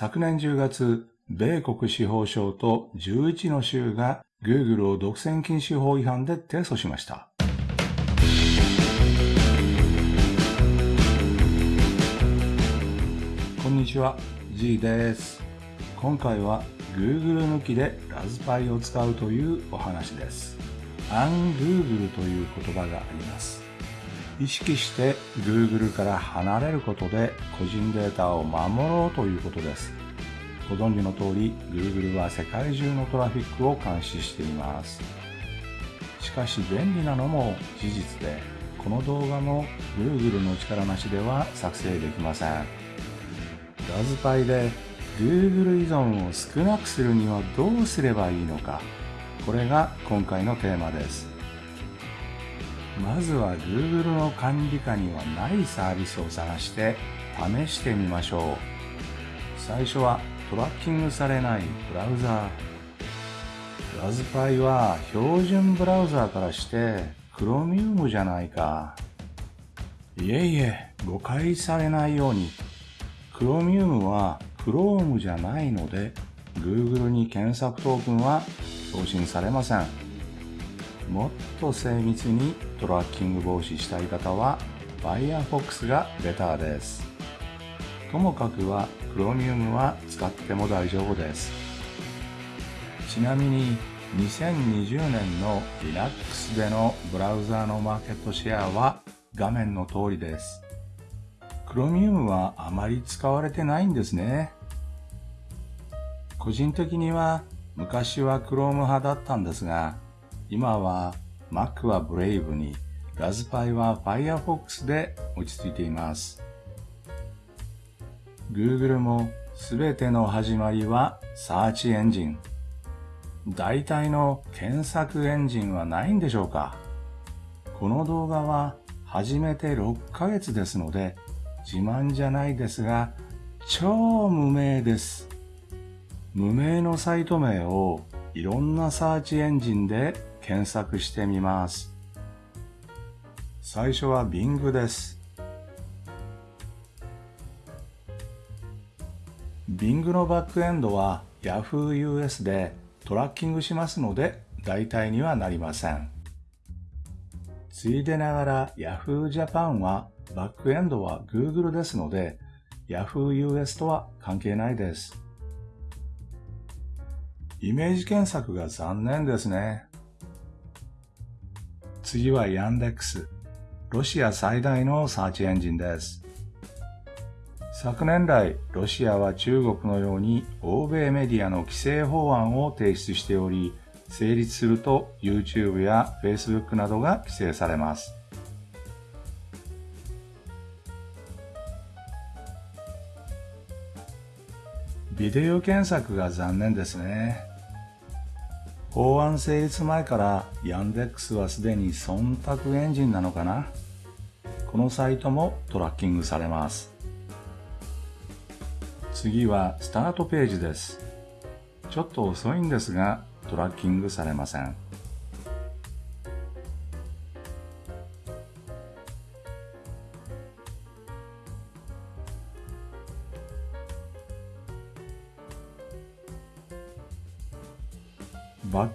昨年10月、米国司法省と11の州が Google を独占禁止法違反で提訴しました。こんにちは、G です。今回は Google 抜きでラズパイを使うというお話です。ungoogle という言葉があります。意識して Google から離れることで個人データを守ろうということです。ご存知の通り Google は世界中のトラフィックを監視しています。しかし便利なのも事実で、この動画も Google の力なしでは作成できません。ラズパイで Google 依存を少なくするにはどうすればいいのか。これが今回のテーマです。まずは Google の管理下にはないサービスを探して試してみましょう。最初はトラッキングされないブラウザー。ラズパイは標準ブラウザーからして Chromium じゃないか。いえいえ、誤解されないように。Chromium は Chrome じゃないので Google に検索トークンは送信されません。もっと精密にトラッキング防止したい方は Firefox がベターです。ともかくは Chromium は使っても大丈夫です。ちなみに2020年の Linux でのブラウザーのマーケットシェアは画面の通りです。Chromium はあまり使われてないんですね。個人的には昔は Chrome 派だったんですが、今は Mac は Brave に、ラズパイは Firefox で落ち着いています。Google もすべての始まりは Search エンジン。大体の検索エンジンはないんでしょうか？この動画は始めて6ヶ月ですので自慢じゃないですが超無名です。無名のサイト名をいろんなサーチエンジンで検索してみます。最初は Bing です。Bing のバックエンドは Yahoo US でトラッキングしますので代替にはなりません。ついでながら Yahoo Japan はバックエンドは Google ですので Yahoo US とは関係ないです。イメージ検索が残念ですね。次はヤンデックス。ロシア最大のサーチエンジンです。昨年来、ロシアは中国のように欧米メディアの規制法案を提出しており、成立すると YouTube や Facebook などが規制されます。ビデオ検索が残念ですね。法案成立前からヤンデックスはすでに忖度エンジンなのかな？このサイトもトラッキングされます。次はスタートページです。ちょっと遅いんですがトラッキングされません。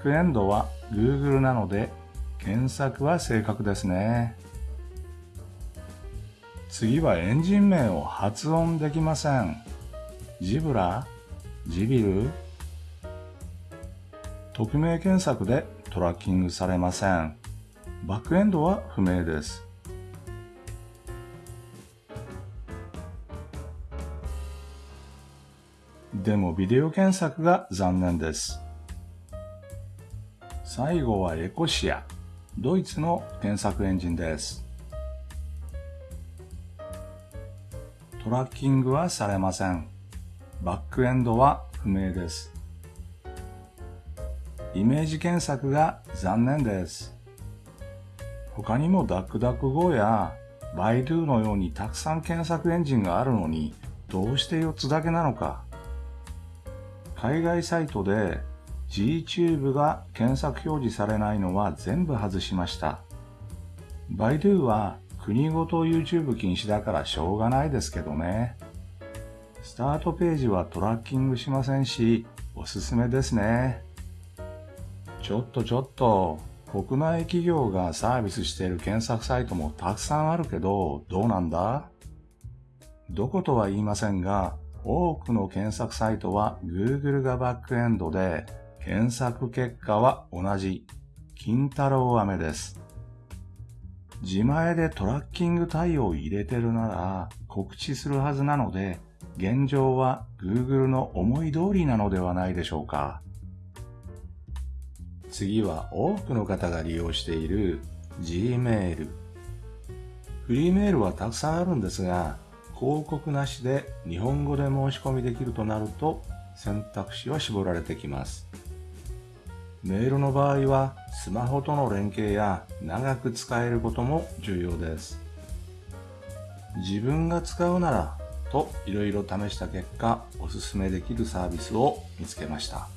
クエンドは Google なので検索は正確ですね。次はエンジン名を発音できません。ジブラ？ジビル？匿名検索でトラッキングされません。バックエンドは不明です。でもビデオ検索が残念です。最後はエコシア、ドイツの検索エンジンです。トラッキングはされません。バックエンドは不明です。イメージ検索が残念です。他にもダックダック Go やバイドゥのようにたくさん検索エンジンがあるのにどうして4つだけなのか。海外サイトで GTube が検索表示されないのは全部外しました。バイドゥは国ごと YouTube 禁止だからしょうがないですけどね。スタートページはトラッキングしませんし、おすすめですね。ちょっとちょっと、国内企業がサービスしている検索サイトもたくさんあるけど、どうなんだ？どことは言いませんが、多くの検索サイトは Google がバックエンドで、検索結果は同じ、金太郎飴です。自前でトラッキング対応を入れてるなら告知するはずなので、現状は Google の思い通りなのではないでしょうか。次は多くの方が利用している Gmail。フリーメールはたくさんあるんですが、広告なしで日本語で申し込みできるとなると選択肢は絞られてきます。メールの場合はスマホとの連携や長く使えることも重要です。自分が使うならといろいろ試した結果おすすめできるサービスを見つけました。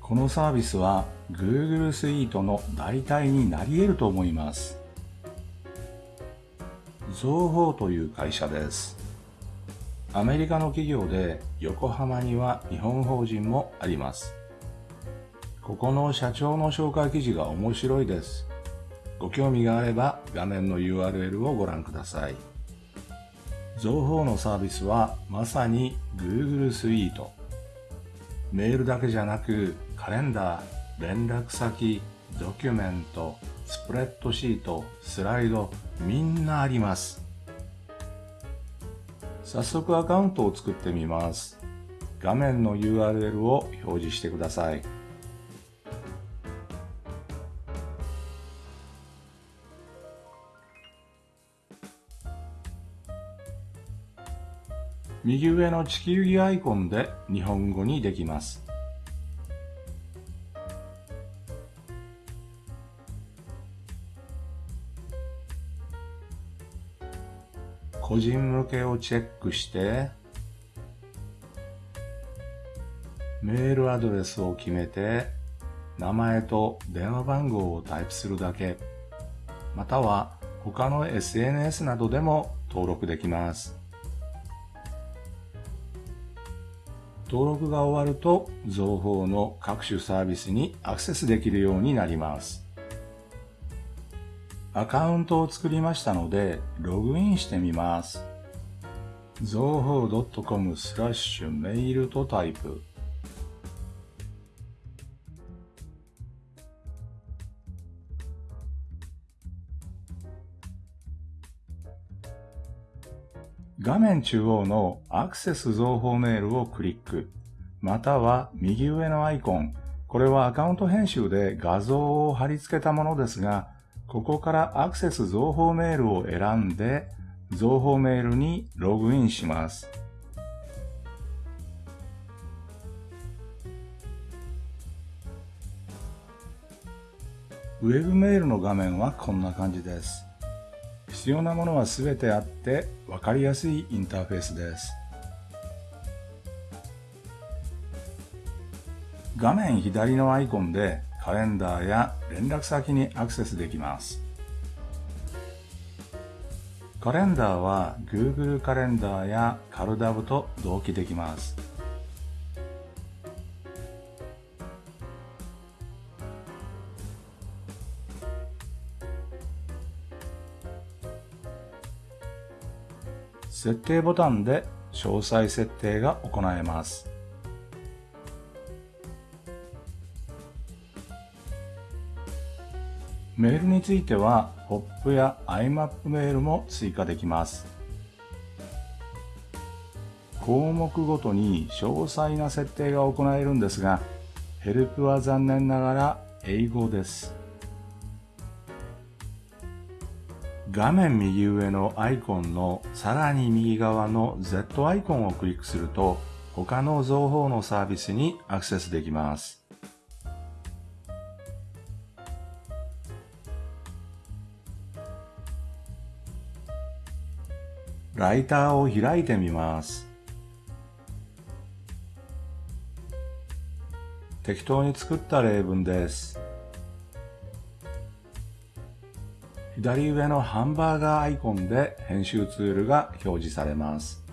このサービスは Google Suite の代替になり得ると思います。ゾウホーという会社です。アメリカの企業で横浜には日本法人もあります。ここの社長の紹介記事が面白いです。ご興味があれば画面の URL をご覧ください。ゾウホーのサービスはまさに Google Suite。メールだけじゃなくカレンダー、連絡先、ドキュメント、スプレッドシート、スライド、みんなあります。早速アカウントを作ってみます。画面の URL を表示してください。右上の地球儀アイコンで日本語にできます。個人向けをチェックして、メールアドレスを決めて、名前と電話番号をタイプするだけ、または他の SNS などでも登録できます。登録が終わると、情報の各種サービスにアクセスできるようになります。アカウントを作りましたので、ログインしてみます。情報 .com スラッシュメールとタイプ。画面中央のアクセス情報メールをクリック、または右上のアイコン、これはアカウント編集で画像を貼り付けたものですが、ここからアクセス情報メールを選んで、情報メールにログインします。ウェブメールの画面はこんな感じです。必要なものはすべてあって分かりやすいインターフェースです。画面左のアイコンでカレンダーや連絡先にアクセスできます。カレンダーは Google カレンダーやカルダブと同期できます。設定ボタンで詳細設定が行えます。メールについては、POP や IMAP メールも追加できます。項目ごとに詳細な設定が行えるんですが、ヘルプは残念ながら英語です。画面右上のアイコンのさらに右側の Z アイコンをクリックすると、他の情報のサービスにアクセスできます。ライターを開いてみます。適当に作った例文です。左上のハンバーガーアイコンで編集ツールが表示されます。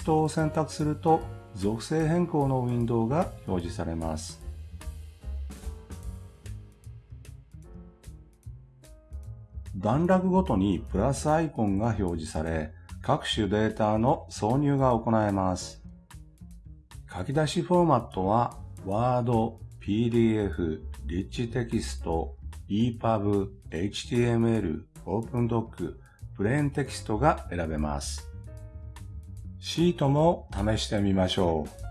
ストを選択すると属性変更のウィンドウが表示されます。段落ごとにプラスアイコンが表示され、各種データの挿入が行えます。書き出しフォーマットは Word、PDF、Rich テキスト、EPUB、HTML、OpenDoc、プレーンテキストが選べます。シートも試してみましょう。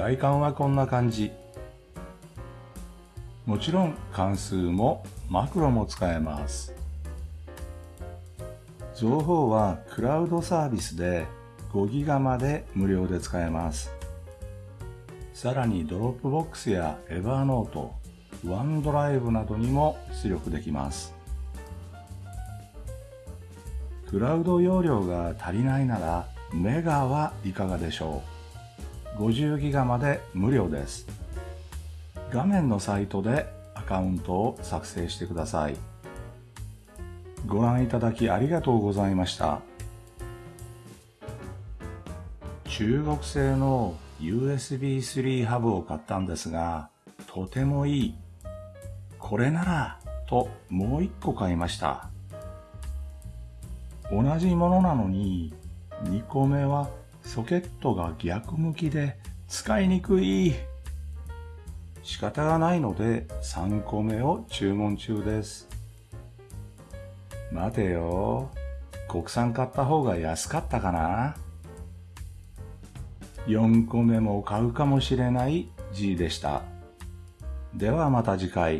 外観はこんな感じ。もちろん関数もマクロも使えます。情報はクラウドサービスで5ギガまで無料で使えます。さらに Dropbox や Evernote、 OneDrive などにも出力できます。クラウド容量が足りないならメガはいかがでしょう？50ギガまで無料です。画面のサイトでアカウントを作成してください。ご覧いただきありがとうございました。中国製の USB3 ハブを買ったんですが、とてもいい。これなら、ともう一個買いました。同じものなのに、2個目はソケットが逆向きで使いにくい。仕方がないので3個目を注文中です。待てよ。国産買った方が安かったかな ?4 個目も買うかもしれない G でした。ではまた次回。